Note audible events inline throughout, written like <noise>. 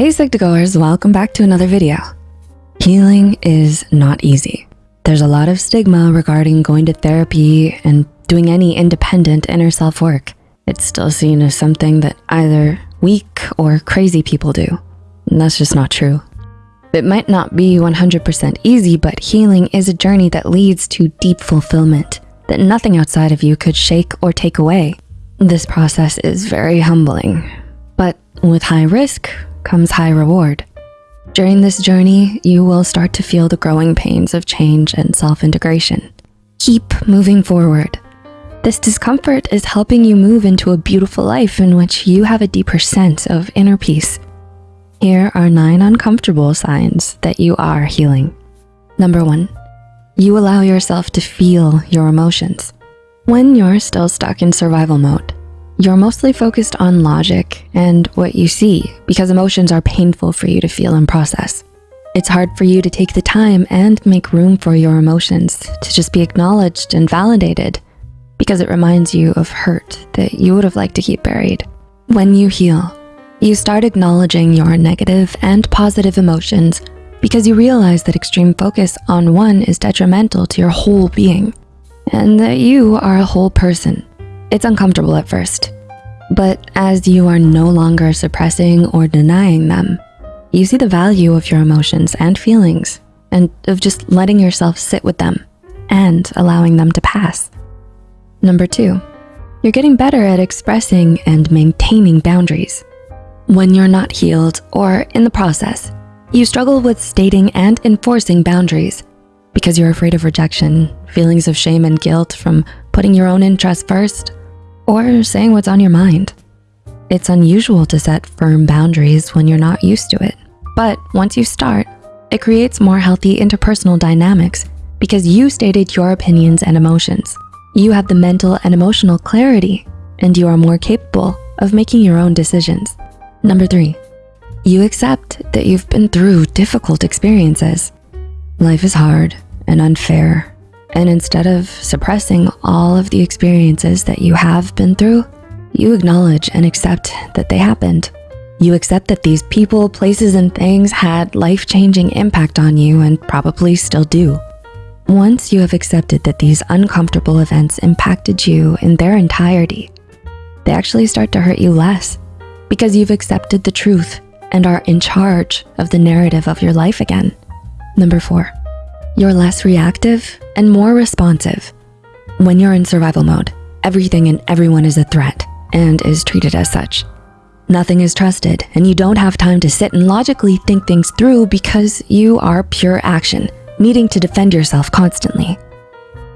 Hey Psych2Goers, welcome back to another video. Healing is not easy. There's a lot of stigma regarding going to therapy and doing any independent inner self work. It's still seen as something that either weak or crazy people do. And that's just not true. It might not be 100% easy, but healing is a journey that leads to deep fulfillment that nothing outside of you could shake or take away. This process is very humbling, but with high risk comes high reward. During this journey, you will start to feel the growing pains of change and self-integration. Keep moving forward. This discomfort is helping you move into a beautiful life in which you have a deeper sense of inner peace. Here are nine uncomfortable signs that you are healing. Number one, you allow yourself to feel your emotions. When you're still stuck in survival mode, you're mostly focused on logic and what you see because emotions are painful for you to feel and process. It's hard for you to take the time and make room for your emotions to just be acknowledged and validated because it reminds you of hurt that you would have liked to keep buried. When you heal, you start acknowledging your negative and positive emotions because you realize that extreme focus on one is detrimental to your whole being and that you are a whole person it's uncomfortable at first, but as you are no longer suppressing or denying them, you see the value of your emotions and feelings and of just letting yourself sit with them and allowing them to pass. Number two, you're getting better at expressing and maintaining boundaries. When you're not healed or in the process, you struggle with stating and enforcing boundaries because you're afraid of rejection, feelings of shame and guilt from putting your own interests first, or saying what's on your mind. It's unusual to set firm boundaries when you're not used to it. But once you start, it creates more healthy interpersonal dynamics because you stated your opinions and emotions. You have the mental and emotional clarity and you are more capable of making your own decisions. Number three, you accept that you've been through difficult experiences. Life is hard and unfair and instead of suppressing all of the experiences that you have been through, you acknowledge and accept that they happened. You accept that these people, places, and things had life-changing impact on you and probably still do. Once you have accepted that these uncomfortable events impacted you in their entirety, they actually start to hurt you less because you've accepted the truth and are in charge of the narrative of your life again. Number four, you're less reactive and more responsive. When you're in survival mode, everything and everyone is a threat and is treated as such. Nothing is trusted and you don't have time to sit and logically think things through because you are pure action, needing to defend yourself constantly.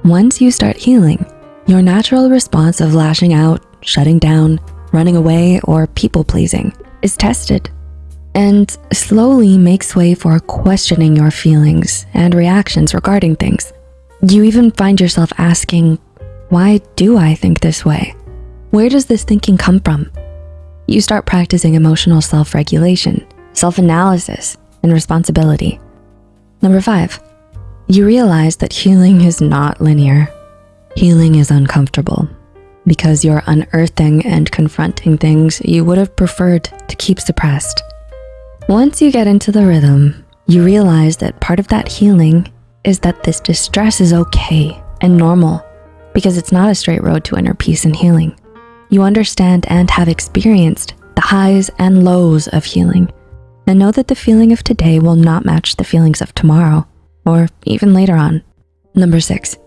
Once you start healing, your natural response of lashing out, shutting down, running away, or people pleasing is tested and slowly makes way for questioning your feelings and reactions regarding things. You even find yourself asking, why do I think this way? Where does this thinking come from? You start practicing emotional self-regulation, self-analysis, and responsibility. Number five, you realize that healing is not linear. Healing is uncomfortable because you're unearthing and confronting things you would have preferred to keep suppressed. Once you get into the rhythm, you realize that part of that healing is that this distress is okay and normal because it's not a straight road to inner peace and healing. You understand and have experienced the highs and lows of healing and know that the feeling of today will not match the feelings of tomorrow or even later on. Number six,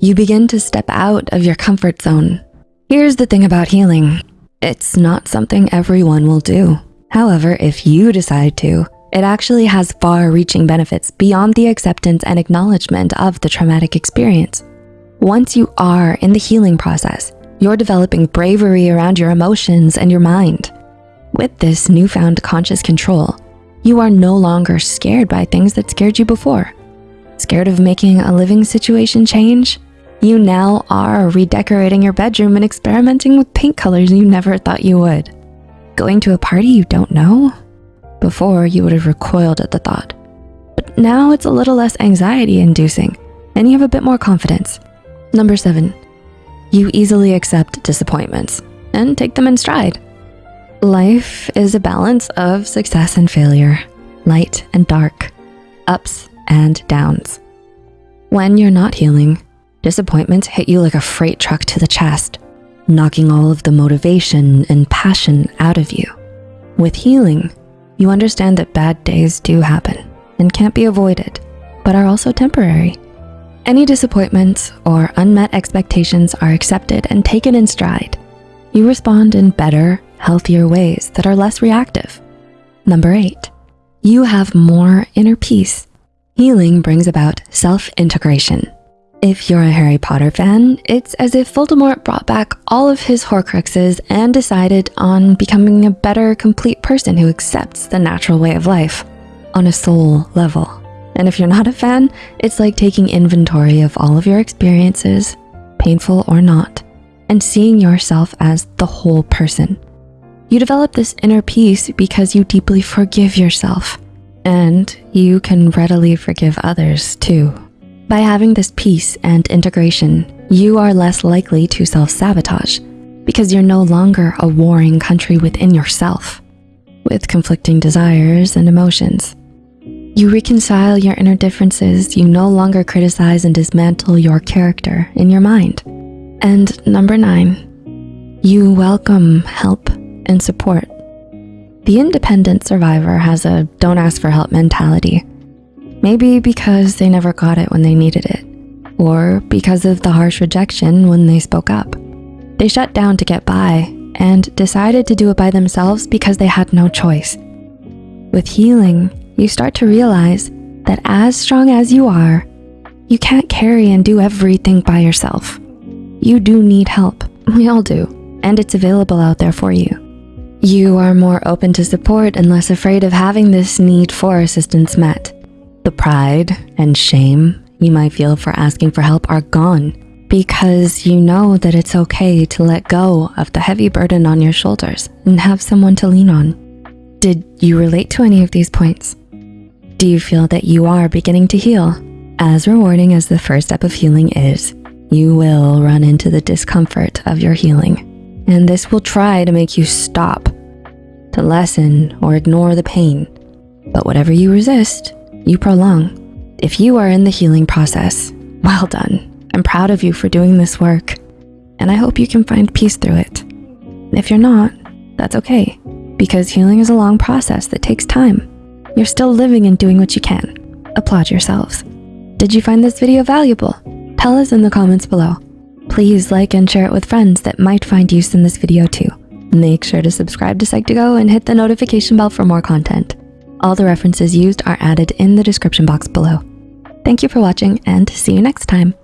you begin to step out of your comfort zone. Here's the thing about healing. It's not something everyone will do. However, if you decide to, it actually has far-reaching benefits beyond the acceptance and acknowledgement of the traumatic experience. Once you are in the healing process, you're developing bravery around your emotions and your mind. With this newfound conscious control, you are no longer scared by things that scared you before. Scared of making a living situation change? You now are redecorating your bedroom and experimenting with paint colors you never thought you would. Going to a party you don't know? Before, you would have recoiled at the thought. But now it's a little less anxiety inducing and you have a bit more confidence. Number seven, you easily accept disappointments and take them in stride. Life is a balance of success and failure, light and dark, ups and downs. When you're not healing, disappointments hit you like a freight truck to the chest, knocking all of the motivation and passion out of you. With healing, you understand that bad days do happen and can't be avoided, but are also temporary. Any disappointments or unmet expectations are accepted and taken in stride. You respond in better, healthier ways that are less reactive. Number eight, you have more inner peace. Healing brings about self-integration. If you're a Harry Potter fan, it's as if Voldemort brought back all of his Horcruxes and decided on becoming a better, complete person who accepts the natural way of life on a soul level. And if you're not a fan, it's like taking inventory of all of your experiences, painful or not, and seeing yourself as the whole person. You develop this inner peace because you deeply forgive yourself and you can readily forgive others too. By having this peace and integration, you are less likely to self-sabotage because you're no longer a warring country within yourself with conflicting desires and emotions. You reconcile your inner differences. You no longer criticize and dismantle your character in your mind. And number nine, you welcome help and support. The independent survivor has a don't ask for help mentality. Maybe because they never got it when they needed it, or because of the harsh rejection when they spoke up. They shut down to get by and decided to do it by themselves because they had no choice. With healing, you start to realize that as strong as you are, you can't carry and do everything by yourself. You do need help, <laughs> we all do, and it's available out there for you. You are more open to support and less afraid of having this need for assistance met. The pride and shame you might feel for asking for help are gone because you know that it's okay to let go of the heavy burden on your shoulders and have someone to lean on. Did you relate to any of these points? Do you feel that you are beginning to heal? As rewarding as the first step of healing is, you will run into the discomfort of your healing. And this will try to make you stop, to lessen or ignore the pain. But whatever you resist, you prolong. If you are in the healing process, well done. I'm proud of you for doing this work. And I hope you can find peace through it. If you're not, that's okay, because healing is a long process that takes time. You're still living and doing what you can. Applaud yourselves. Did you find this video valuable? Tell us in the comments below. Please like and share it with friends that might find use in this video too. Make sure to subscribe to Psych2Go and hit the notification bell for more content. All the references used are added in the description box below. Thank you for watching and see you next time.